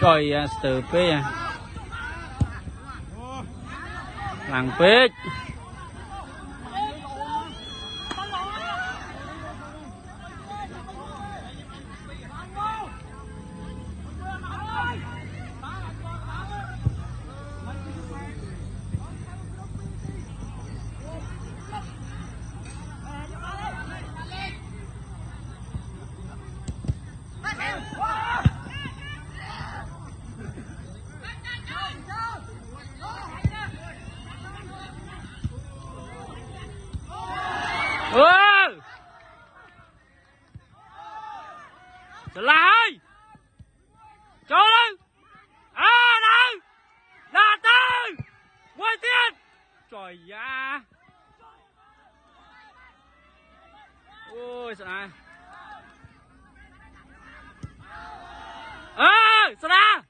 coi à, từ phía à. làng phía ừ Trở lại! Cho lên! À đâu Là tư Mười tiền Trời da! Ôi sao này. Ơ Sao nào